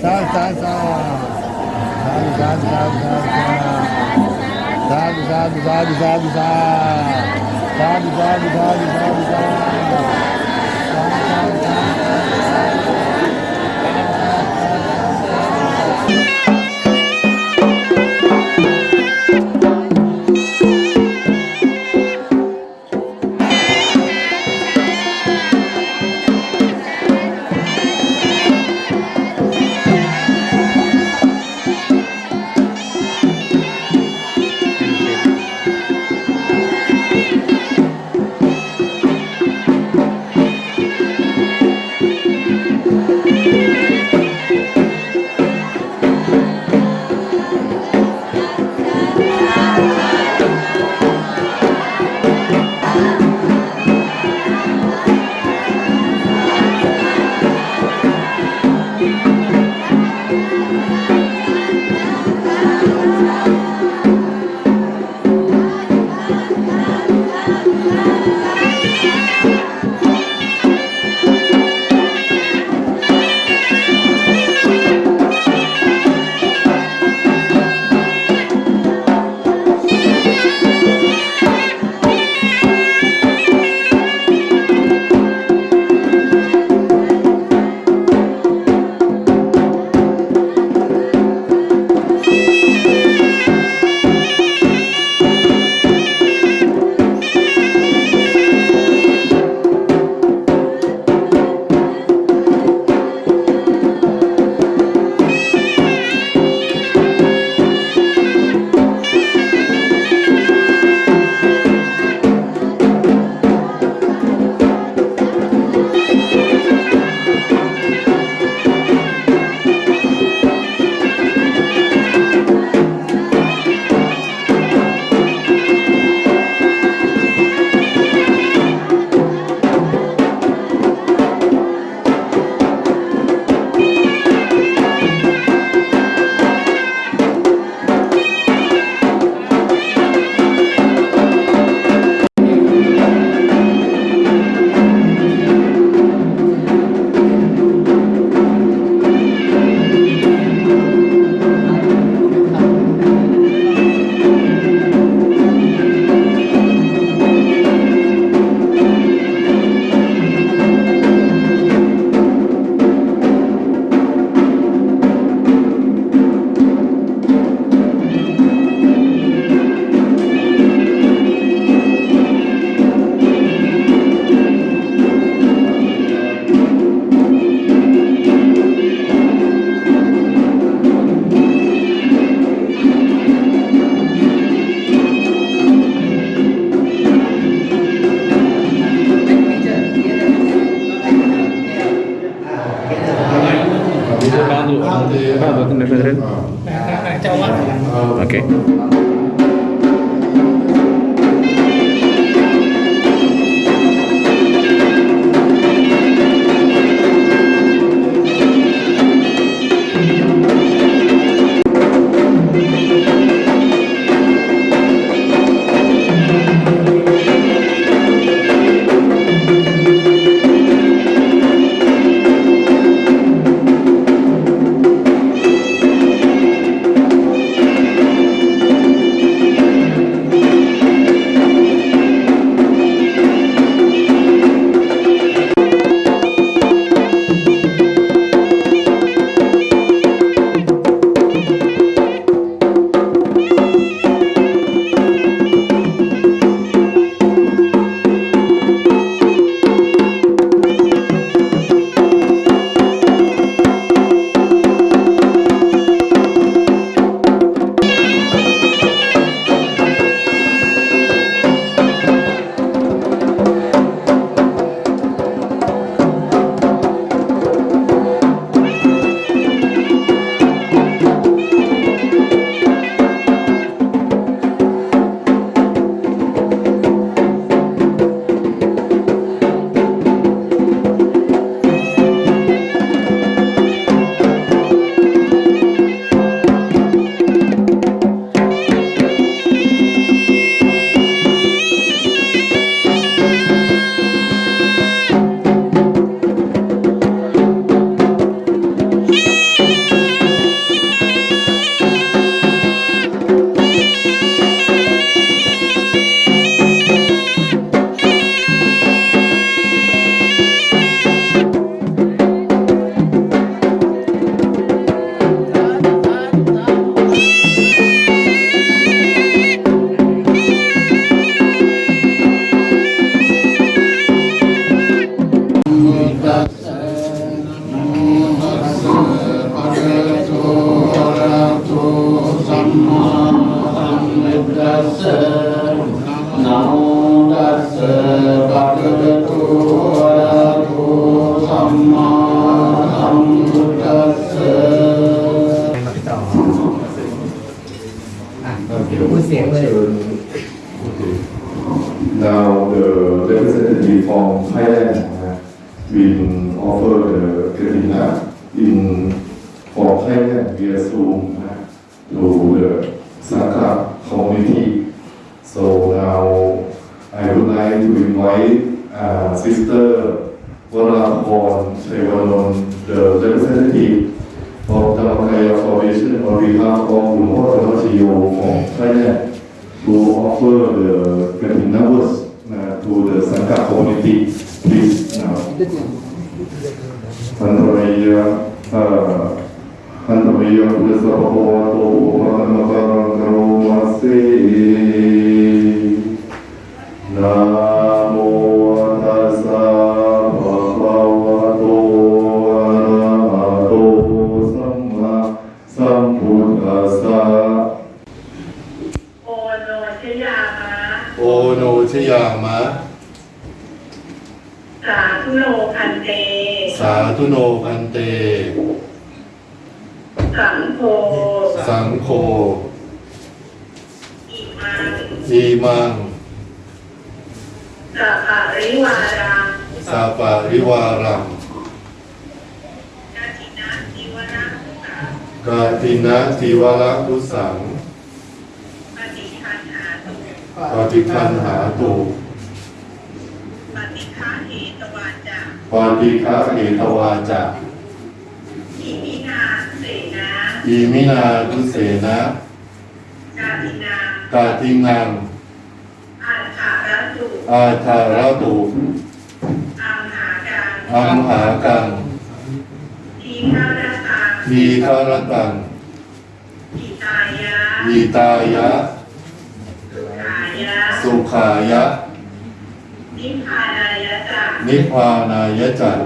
Sal, sal, sal. Sal, sal, sal, sal. Sal, sal, sal, sal, sal. Sal, sal, sal, sal, sal. Sal, sal, sal, sal. มามพุทธัะพูดเสียงเลย Now the representative from Thailand will offered the Katrina in for Thailand via Zoom. โอโนชยามะ สาธุโนพันเต สาธุโนพันเต สังโฆสังโฆอิมังอีมังสัพพะริวารังสาปาริวารังกาจินะจิวนะสังกาตินะทีวรทุสังปฏิคันหาตุ ปฏิคันหาตุปฏิฆาเหตวาจาปฏิฆาเหตวาจะอิมินาเสนาอีมินาทุเสนะกาตินากาตินังอัฏฐารตุอาทารตุอัมหากังอัมหากังทีฆารตังทีคารตังอิตายะยีตายะสุขายะ สุขายะ นิพพานายะจานิพพานายะจัต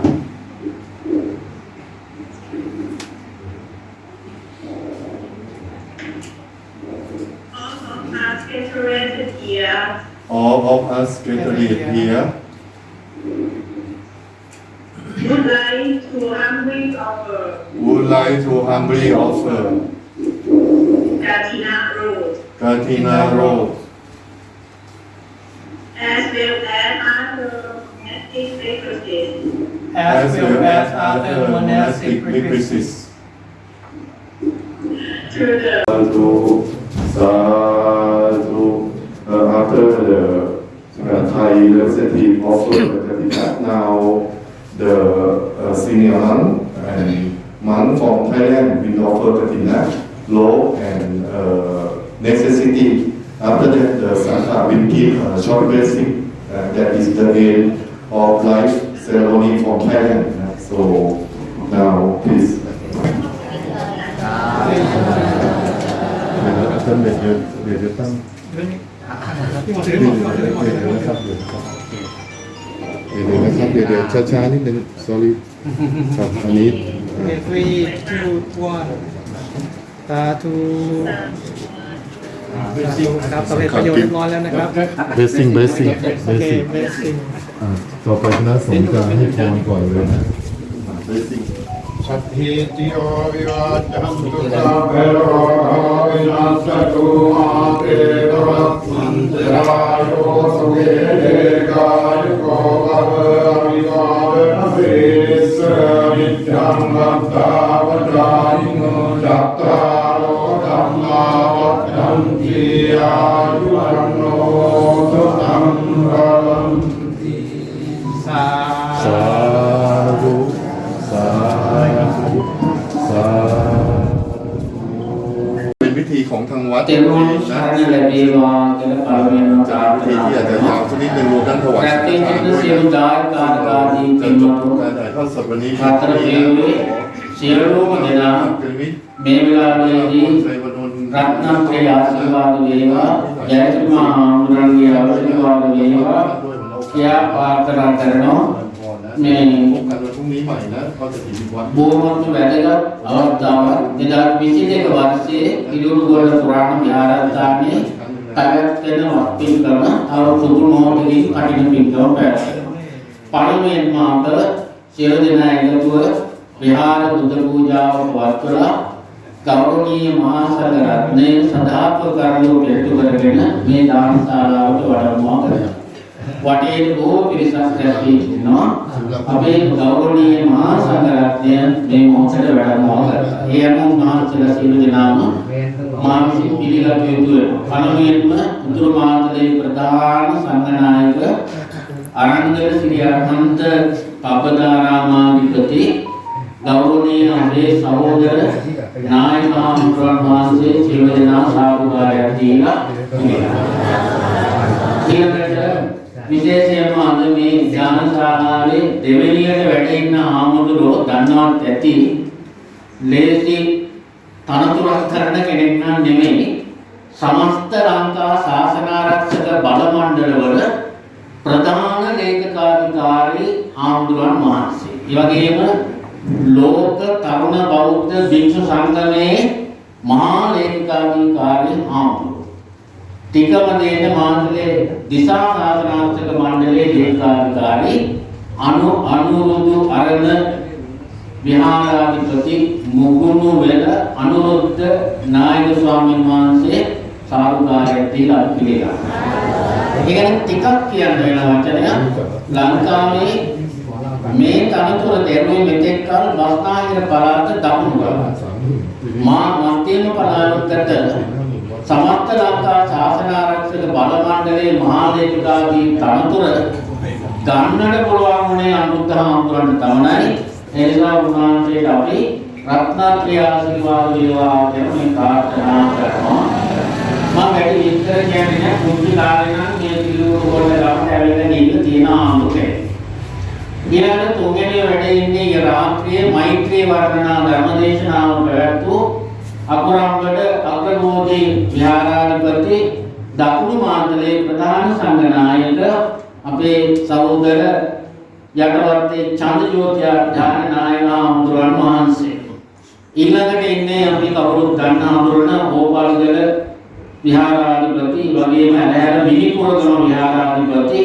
All of us gathered here all of us gathered here would like to humbly offer would like to humbly offer Katina Road Katina Road as as well as other monastic requisites to Sadhu, sadhu. Uh, after the uh, Thai representative offered the Katina, now the uh, senior monk and monk from Thailand will offer Katina, law and uh, necessity. After that, the Sangha will give a short blessing. Uh, that is the end of life ceremony from Thailand. Uh, So now, please. เดี๋ยวเดี๋ยวตั้งเดี๋ยวนะครับเดี๋ยวนะครับเดี๋ยวนะครับเดี๋ยวเดี๋ยวช้าๆนิดนึง sorry ครับอันนี้ three two one สาธุครับสำเร็จประโยชน์เรียบร้อยแล้วนะครับ blessing blessing blessing ต่อไปคณะสงฆ์จะให้พรก่อนเลยนะ blessing สัพพิติโยวิวัจจันตุสัพเพ เวโรวินัสตุมาเตภวัตมันตรายโยสุเกเดกายโกภะเวอวิวาเวนะเสสนิจังมัตตาวจายิโนจัตตารโอธัมมาวัฏฏันติอายุ තෙරුවන් සරණ ලැබේවා කියලා පළමුවෙන්ම ප්‍රාර්ථනා කරනවා. ප්‍රත්‍යයෙන් සියලු දායක කාර්කාදී පින්වතුන් සතර දේවයේ සියලුම දෙනා මේ වෙලාවේදී රත්නත්‍රය ආශිර්වාද වේවා ජයතුමා ආමරණිය ආශිර්වාද වේවා කියා ප්‍රාර්ථනා කරනවා මේ කරලා තුන්වීමයි නේද පොතේ බොහොම වැදගත් අවස්ථාවක් 2022 වර්ෂයේ කිලුරුගොඩ පුරාණ විහාරස්ථානයේ පැවැත් වෙන වත්පින් කරන අවුරුදු මොහොතකින් කටින පින්කම පැවැත්වෙනවා. පළමුවෙන්ම අප සියලු දෙනා එකතුව විහාර බුද්ධ පූජාව වත්වලා ගෞරවනීය මහා සංඝ රත්නය සදාප කරලෝ පිළිතු කරගෙන මේ දාන ශාලාවට වඩම්මා කරනවා. වටේ බොහෝ පිරිසක් රැඳී ඉන්නවා. අපේ ගෞරවනීය මහා සංඝ රත්නය මේ මොහොතේ වැඩමවා කරනවා. ඒ අනුව මහන්සියලා සියලු දෙනාම මා විසින් පිළිගත යුතු වෙනවා. පළමුවෙන්ම උතුරු මාතලේ ප්‍රධාන සංඝනායක අරන්දර ශ්‍රී අරහන්ත පබ්බදාරාමාධිපති ගෞරවනීය අපේ සහෝදර නායක හාමුදුරන් වහන්සේ සියලු දෙනා සාදුකාරයක් දීලා ඊළඟට විශේෂයෙන්ම අද මේ ඥාන ශාලාවේ දෙවෙනියට වැඩ ඉන්න හාමුදුරුවෝ දන්නවත් ඇති ලේසි තනතුරක් කරන කෙනෙක් නම් නෙමෙයි සමස්ත ලංකා ශාසනාරක්ෂක බල මණ්ඩලවල ප්‍රධාන ලේකකාධිකාරී හාමුදුරන් වහන්සේ. ඒ වගේම ලෝක තරුණ බෞද්ධ භික්ෂු සංගමයේ මහා ලේකකාධිකාරී හාමුදුරුවෝ. ටිකම දෙන්න මාන්දලේ දිසා සාසනාර්ථක මණ්ඩලයේ ලේකකාධිකාරී අනු අනුරුදු අරණ විහාරාධිපති මුගුණු වෙල අනුරුද්ධ නායක ස්වාමීන් වහන්සේ සාරුකාරයක් දීලා පිළිගන්නවා. ඒ කියන්නේ ටිකක් කියන්න වෙන වචනයක් ලංකාවේ මේ තනතුර දෙරුවේ මෙතෙක් කල බස්නාහිර පළාත දකුණු ගම. මා මධ්‍යම පළාතකට සමස්ත ලංකා ශාසන ආරක්ෂක බල මණ්ඩලයේ මහා ලේකකාගේ තනතුර ගන්නට පුළුවන් වුණේ අනුත්තර හඳුරන්න තමයි. ඒ නිසා උන්වහන්සේට අපි රත්නත්‍රි ආශිර්වාද වේවා කියලා මේ ප්‍රාර්ථනා කරනවා. මම වැඩි විස්තර කියන්නේ නැහැ කුංචි කාලේ නම් මේ පිළිවෙල වල ගමට ඇවිල්ලා ගිහින් තියෙන ආමුකේ. ඊළඟ තුන්වෙනි වැඩේ ඉන්නේ ඊ රාත්‍රියේ මෛත්‍රී වර්ණනා ධර්මදේශනාව පැවැත්වූ අකුරම්බඩ අග්‍රමෝදී විහාරාධිපති දකුණු මාතලේ ප්‍රධාන සංඝනායක අපේ සහෝදර යටවත්තේ චන්දජෝති ඥාන නායක හඳුරන් වහන්සේ. ඊළඟට ඉන්නේ අපි කවුරුත් දන්න හඳුරන ඕපාලගල විහාරාධිපති වගේම ඇලහැර මිනිපුරගම විහාරාධිපති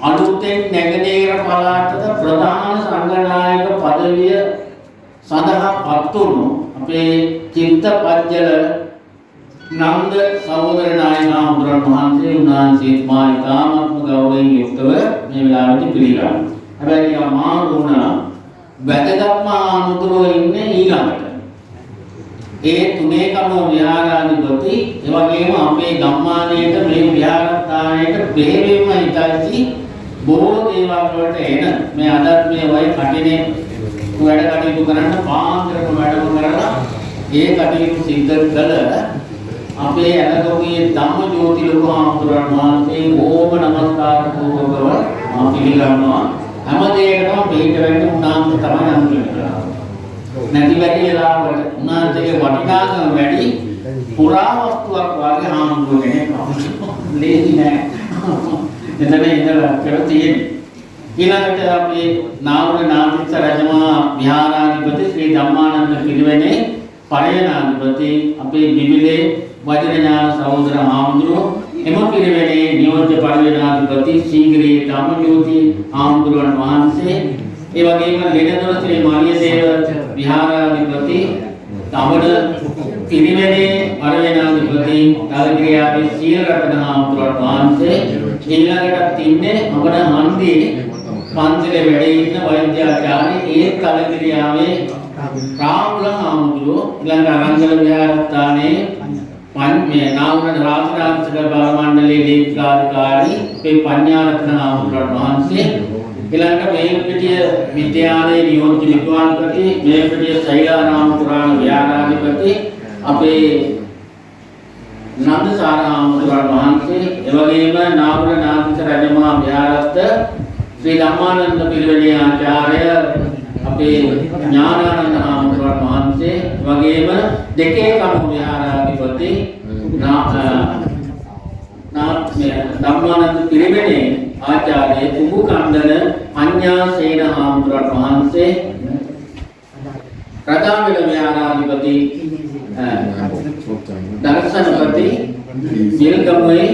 අලුතෙන් නැගෙනහිර පළාතට ප්‍රධාන සංඝනායක পদවිය සඳහා පත් වුණු අපේ චිත්තපජ්ජල නන්ද සහෝදර නායක හඳුරන් වහන්සේ උන්වහන්සේත් මා ඉතාමත්ම ගෞරවයෙන් යුක්තව මේ වෙලාවට පිළිගන්නවා. හැබැයි අමාරු වුණා වැදගත්ම ආමුදුරෝ ඉන්නේ ඊළඟට. ඒ තුනේ කම විහාරාධිපති ඒ වගේම අපේ ගම්මානයේට මේ විහාරස්ථානයට බෙහෙවින්ම හිතයි බොහෝ දේවල් වලට එන මේ අදත් මේ වයි කටිනේ වැඩ කටයුතු කරන්න පාන්දරම වැඩම කරලා ඒ කටයුතු සිද්ධ කළ අපේ අලගොගේ ධම්මජෝති ලොකු හාමුදුරන් වහන්සේ ඕම නමස්කාර පූර්වකව මා පිළිගන්නවා. හැම දෙයකටම පිළිට වෙන්න උන්වහන්සේ තමයි අනුකම්පා නැති වැඩි වෙලාවට උන්වහන්සේගේ වටිනාකම වැඩි පුරාවස්තුවක් වගේ හාමුදුරුවෝ කෙනෙක් ලේසි නෑ. එතන ඉඳලා කියලා තියෙන්නේ. ඊළඟට අපේ නාවුල නාතිස්ස රජමහා විහාරාධිපති ශ්‍රී ධම්මානන්ද පිරිවෙනේ පරයනාධිපති අපේ බිබිලේ වජිරඥාන සහෝදර හාමුදුරුවෝ එම පිරිවෙනේ නියෝජ්‍ය පරිවේනාධිපති සීග්‍රී ධම්මජෝති හාමුදුරුවන් වහන්සේ ඒ වගේම ලෙනදොර ශ්‍රී මාලියදේව විහාරාධිපති තමඩ පිරිවෙනේ පරිවේනාධිපති තලගිරියාවේ සීල රත්න හාමුදුරුවන් වහන්සේ ඊළඟට ඉන්නේ අපේ හන්දියේ පන්සලේ වැඩ ඉන්න වෛද්‍යාචාර්ය ඒ තලගිරියාවේ රාමුල හාමුදුරුවෝ ඊළඟ අරංගල විහාරස්ථානයේ පන් මේ නාමන රාජරාජක බල මණ්ඩලයේ දීප්තිකාරී මේ පඤ්ඤාරත්න හාමුදුරුවන් වහන්සේ ඊළඟට මේල්පිටිය විද්‍යාලයේ නියෝජ්‍ය විද්වාන්පති මේල්පිටිය සෛලාරාම පුරාණ විහාරාධිපති අපේ නන්දසාර හාමුදුරුවන් වහන්සේ එවැගේම නාගර නාගිස රජමහා විහාරස්ත ශ්‍රී ධම්මානන්ද පිරිවෙනේ ආචාර්ය අපේ ඥානානන්ද හාමුදුරුවන් වහන්සේ වගේම දෙකේ කණු විහාරාධිපති ධම්මානන්ද පිරිවෙනේ ආචාර්ය කුඹු කන්දන අඤ්ඤා සේන හාමුදුරුවන් වහන්සේ රජාවිල විහාරාධිපති දර්ශනපති සිල්ගමුවේ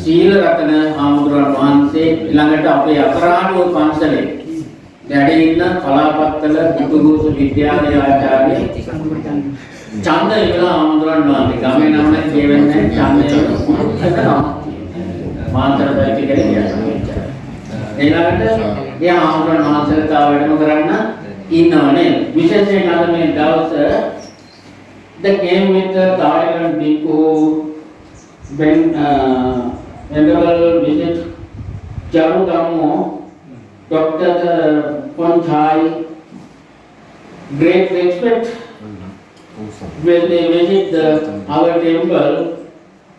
සීල රතන හාමුදුරුවන් වහන්සේ ඊළඟට අපේ අකරාණුව පන්සලේ වැඩ ඉන්න කලාපත්තල බුදුගුරුසු විද්‍යාලයේ ආචාර්ය ඡන්ද ඉවලා ආමතුරන් වහන්සේ ගමේ නම් නම් කියවෙන්නේ ඡන්දය මාතර පැති කරේ කියනවා. ඊළඟට එයා ආමතුරන් වහන්සේට තා වැඩම කරන්න ඉන්නවනේ. විශේෂයෙන් අද මේ දවසේ the came with the Thailand bhikkhu when uh, venerable visit Charu Dhammo, Dr. Ponchai, uh, great respect mm-hmm. oh, when they visit the, our temple,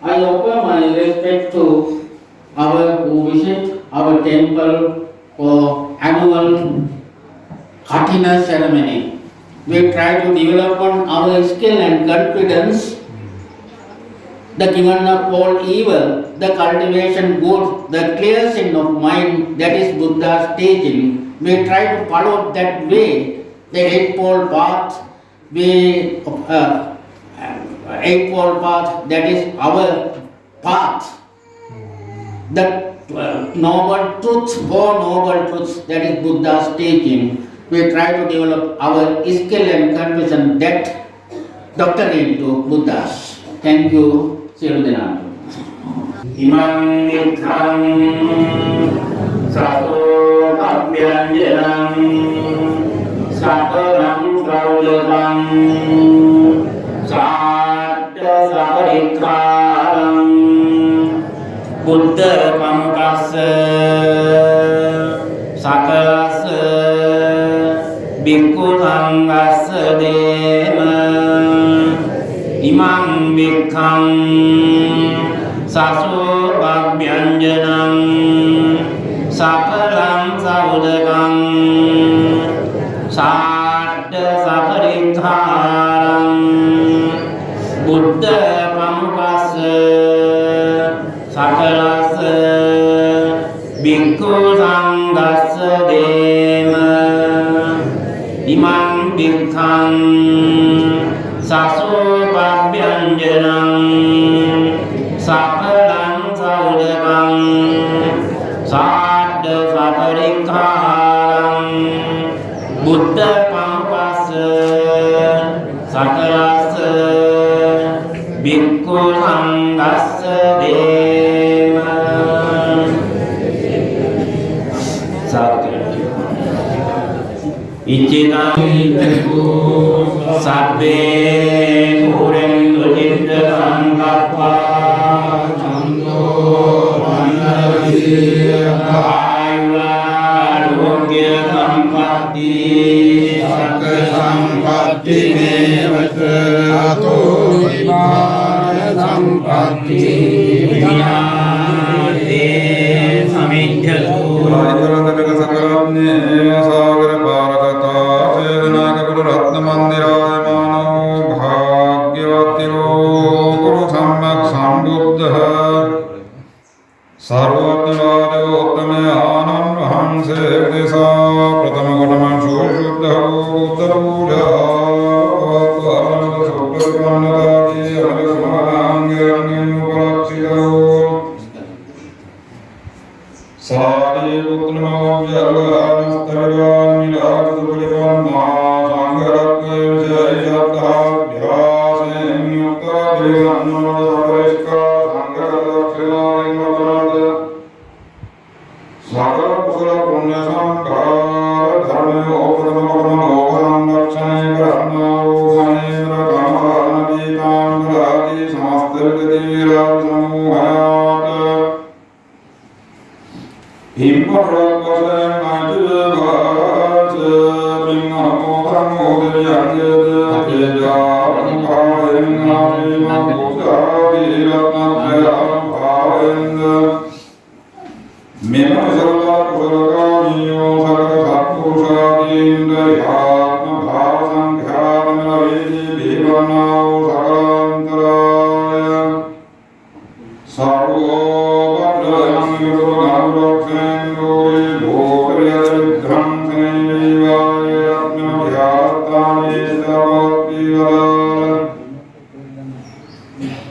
I offer my respect to our who visit our temple for annual Katina ceremony. We try to develop on our skill and confidence, the given up all evil, the cultivation good, the cleansing of mind, that is Buddha's teaching. We try to follow that way, the eightfold path, we, uh, eightfold path, that is our path. The uh, noble truth, four noble truths, that is Buddha's teaching. We try to develop our skill and conviction that doctrine to Buddha's. Thank you, සියලු දෙනාට. ඉමං නිඛං සකලස්ස බික්ඛු සංඝස්ස දේම. සත්‍ය ඉච්ඡිතං සබ්බේ පුරෙන්තු චිත්ත සංකප්පා. චන්දෝ ආයුරෝග්‍ය සම්පatti සක්ක සම්පatti. මේවත とうございます。सर्वकामस्तवयोमिलापदुपलितोन्मा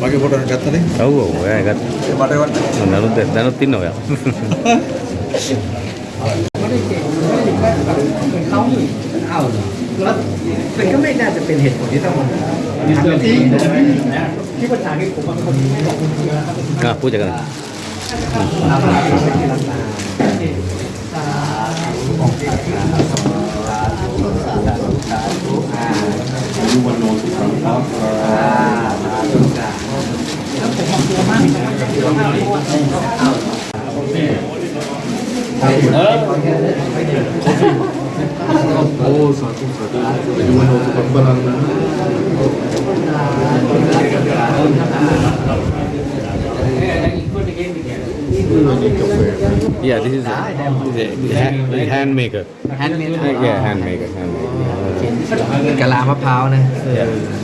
මගේ photo එක ගත්තනේ. ඔව් ඔව් ඔයා ගත්තා. මට එවන්න. දැනුත් දැනුත් ඉන්න ඔයා.มันก็ไม่น่าจะเป็นเหตุผลที่ต้องมาทำแบบนี้ นะที่ภาษาที่ผมว่าเขา อ่ะพูดจากกัน Yeah, this is a, the hand, the hand maker. Hand maker. Yeah, hand maker. Hand maker. กะลามะพร้าวนะ Yeah.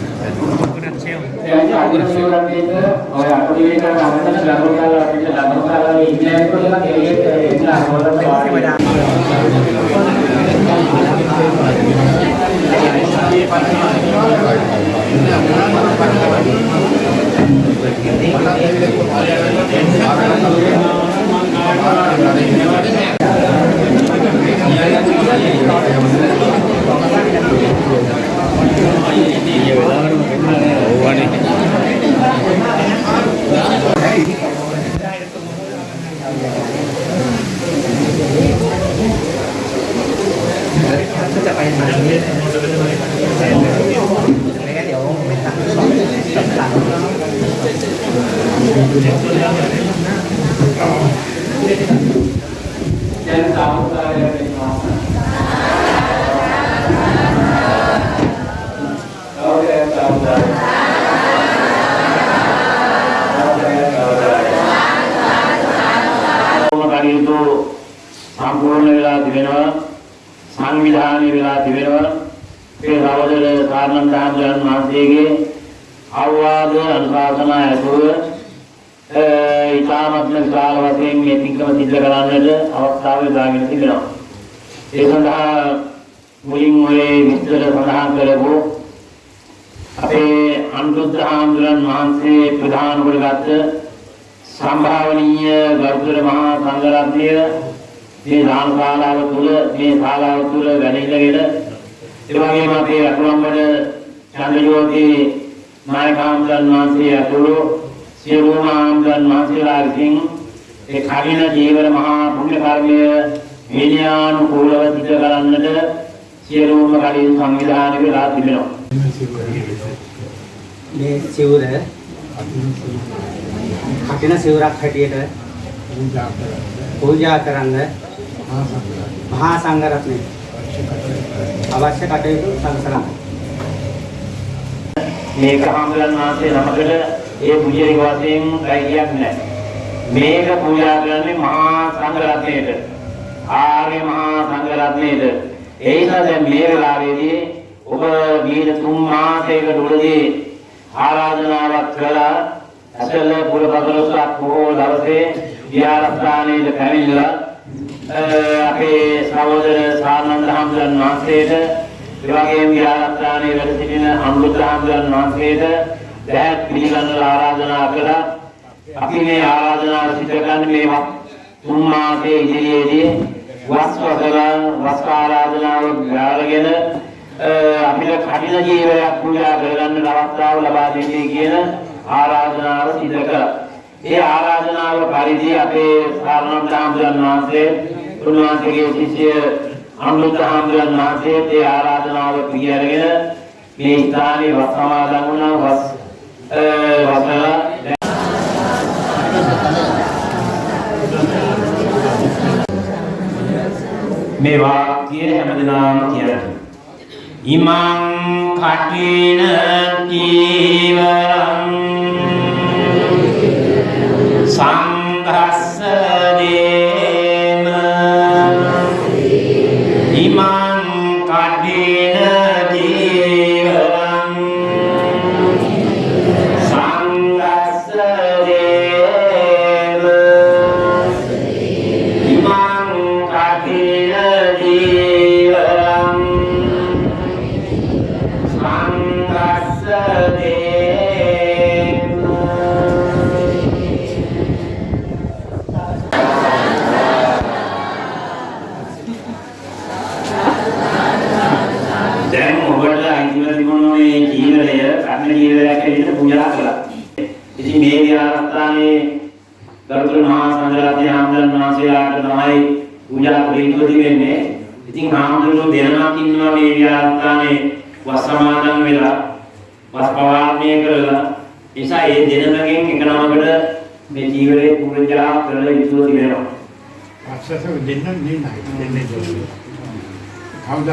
ไม่งั้นเดี๋ยวไม่ตัด අවවාද අනුශාසනා ඇතුව ඉතාමත්ම විශාල වශයෙන් මේ පින්කම සිද්ධ කරන්නට අවස්ථාව යොදාගෙන තිබෙනවා. ඒ සඳහා මුලින් ඔය විස්තර සඳහන් කරපු අපේ අනුරුද්ධ හාමුදුරන් වහන්සේ ප්‍රධාන කොටගත් සම්භාවනීය ගරුතර මහා සංඝරත්නය මේ දාන ශාලාව තුල මේ ශාලාව තුල වැඩිලගෙන ඒ වගේම අපේ අතුරුම්බඩ චන්ද්‍රජෝති නායකයන්න් වහන්සේ අතුරු සියලුම ආම්දන් වහන්සේලා විසින් ඒ කලින ජීවන මහා පුණ්‍ය කර්මය විනයානුකූලව සිදු කරන්නට සියලුම කලින් සංවිධානය වෙලා තිබෙනවා. මේ සිවුර කටින සිවුරක් හැටියට පූජා කරන්න මහා සංඝරත්නය අවශ්‍ය කටයුතු සලසනවා. මේක හාමුදුරන් වහන්සේ නමකට ඒ පුජාරික වශයෙන් කයියක් නැහැ. මේක පූජා කරන්නේ මහා සංඝරත්නයට. ආර්ය මහා සංඝරත්නයට. ඒ නිසා දැන් මේ වෙලාවේදී ඔබ මීට තුන් මාසයකට උඩදී ආරාධනාවක් කළා අසල පුර පදරසක් බොහෝ දවසේ විහාරස්ථානයේ පැමිණිලා අපේ සහෝදර සානන්ද හාමුදුරන් වහන්සේට ඒ වගේම විහාරස්ථානයේ වැඩ සිටින අනුරුද්ධ හාමුදුරන් වහන්සේට දැත් පිළිගන්නලා ආරාධනා කළා. අපි මේ ආරාධනාව සිදු කරන්නේ මේ තුන් මාසයේ ඉදිරියේදී වස්වසල වස් ආරාධනාව ගාරගෙන අපිට කഠින ජීවයක් පූජා කරගන්න අවස්ථාව ලබා දෙන්නේ කියන ආරාධනාව සිදු කළා. ඒ ආරාධනාව පරිදි අපේ සාරණත් හාමුදුරන් වහන්සේ උන්වහන්සේගේ ශිෂ්‍ය අනුරුද්ධ හාමුදුරන් වහන්සේ ඒ ආරාධනාව පිළිඅරගෙන මේ ස්ථානයේ වස් සමාදන් වුණා වස් අ, වසලා මේ වාක්‍ය හැමදෙනාම කියන්න. ඉමං කටින ජීවරං සංඝස්ස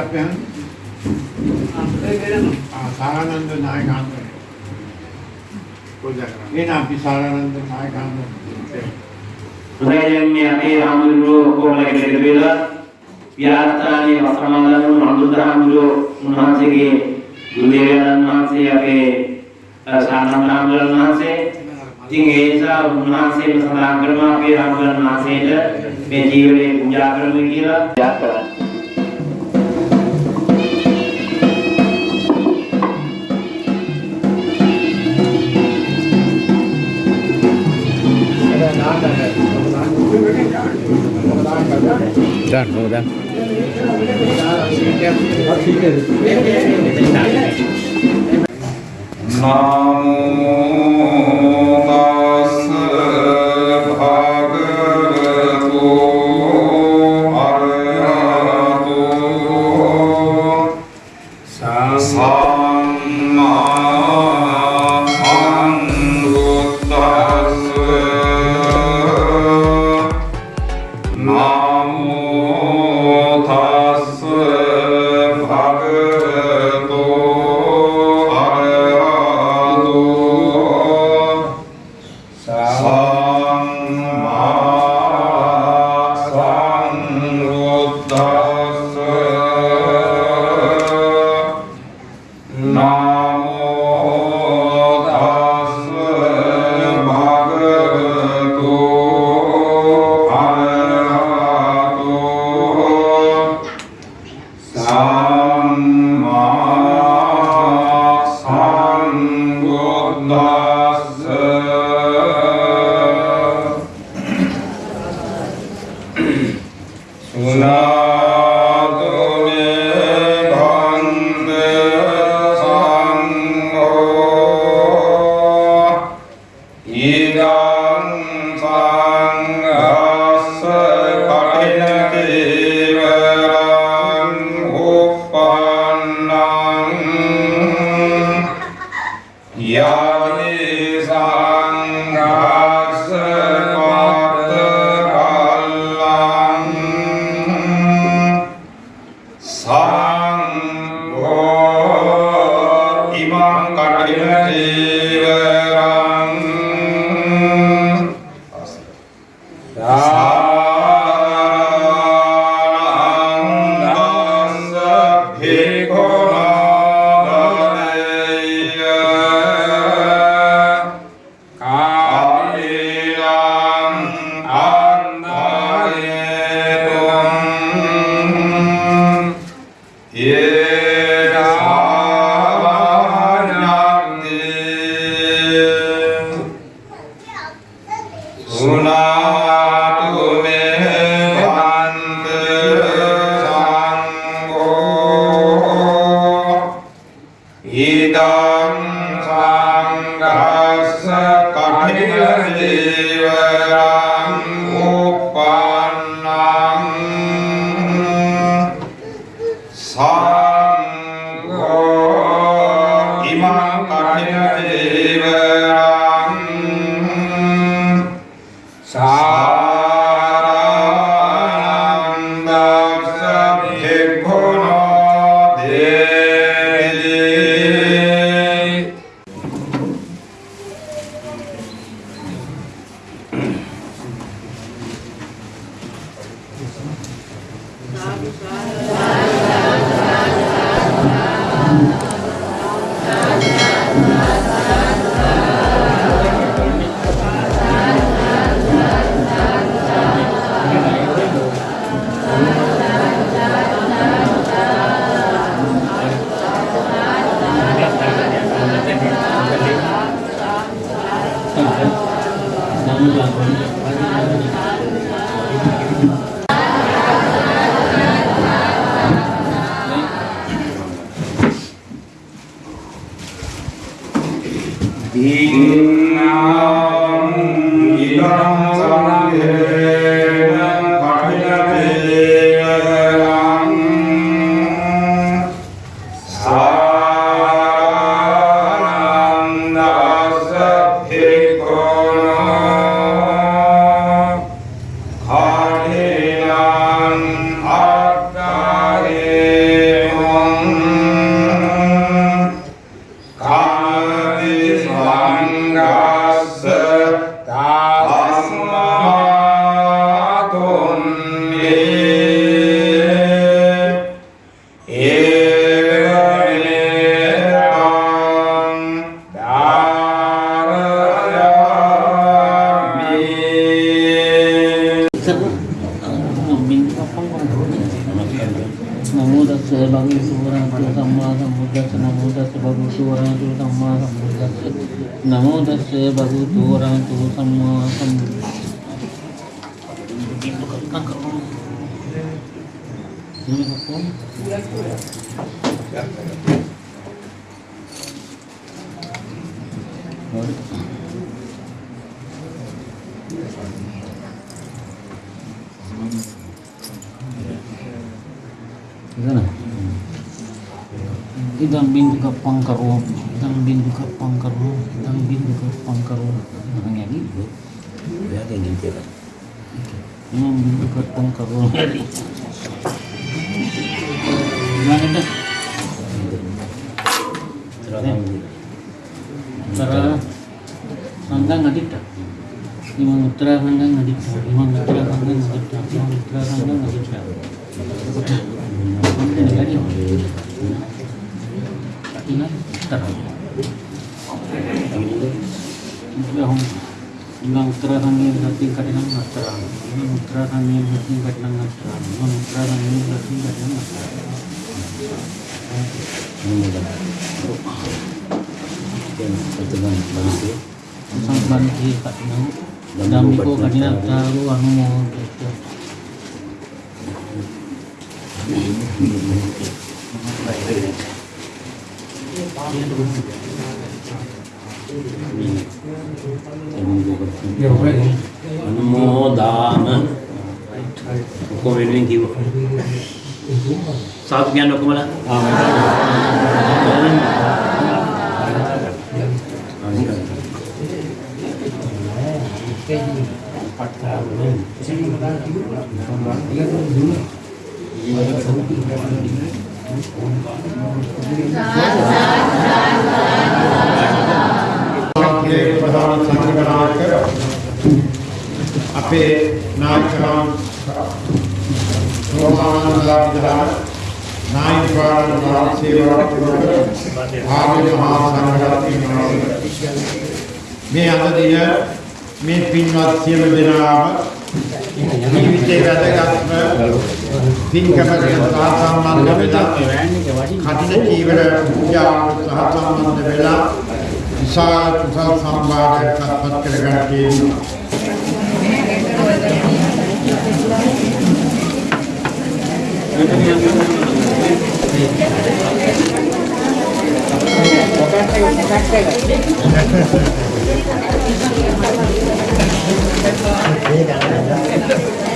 කවුද අපෙන්? ආ සාරානන්ද නායකයන්. පූජා කරා. එන අපි සාරානන්ද නායකයන්. හොඳයි දැන් මේ අපේ හාමුදුරුවෝ කොහොමද කියලා කියලා විහාරස්ථානයේ වස්ත්‍රමාලන අනුරුද්ධ හාමුදුරුවෝ උන්වහන්සේගේ ගුරුදේවයන් වහන්සේ අපේ සානන්ද හාමුදුරන් වහන්සේ ඉතින් ඒ නිසා උන්වහන්සේම සඳහන් කරනවා අපේ හාමුදුරන් වහන්සේට මේ ජීවනයේ පූජා කරමු කියලා යාත් Rồi, ngồi đây. Nam Yeah. නමෝ Sana. Idang bintu ka pangkaro, idang bintu ka pangkaro, idang bintu ka pangkaro. Yang gitu. Ya kayak gitu lah. Idang bintu ka pangkaro gimana dah cara nggak tidak? lima mutra sangka Nggak tidak? Sang banti kat nang dami ko kanina taru anu mo gitu. අනුමෝදාන ඔක්කොම වෙනුවෙන් කිව්වා. සාදු කියන්න ඔක්කොමලා. ඒ ප්‍රධාන සංගනායක අපේ නායකයන් සෝමානන්දලා නායකයන් වාසීවරත් ආර්ය මහා සංඝරත්නය මේ අද දින මේ පින්වත් සියලු දෙනාම ජීවිතේ වැදගත්ම පින්කමකට සම්බන්ධ වෙලා කටින ජීවන පූජාවට සහ සම්බන්ධ වෙලා විශාල කුසල් සම්භාරයක් අත්පත් කරගන්න තියෙනවා.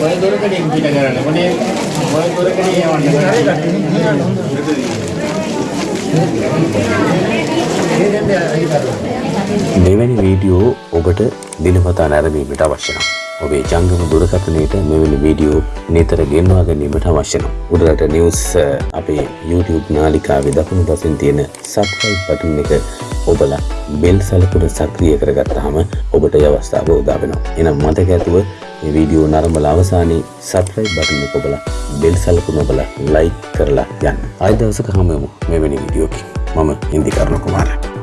ඔය දොරකඩින් පිට කරන්න. මොනේ ඔය දොරකඩින් යවන්න. මෙවැනි වීඩියෝ ඔබට දිනපතා නැරඹීමට අවශ්‍ය නම් ඔබේ ජංගම දුරකථනයට මෙවැනි වීඩියෝ නිතර ගෙන්වා ගැනීමට අවශ්‍ය නම් උඩරට නිවුස් අ, අපේ YouTube නාලිකාවේ දකුණු පසින් තියෙන සබ්ස්ක්‍රයිබ් බටන් එක ඔබලා බෙල් සලකුණ සක්‍රිය කරගත්තාම ඔබට ඒ අවස්ථාව උදා වෙනවා. එහෙනම් මතක ඇතුව මේ වීඩියෝ නරඹලා අවසානයේ සබ්ස්ක්‍රයිබ් බටන් එක ඔබලා බෙල් සලකුණ ඔබලා ලයික් කරලා යන්න. ආයෙ දවසක හමු වෙමු මෙවැනි වීඩියෝකින්. මම ඉන්දිකර්ණ කුමාරයා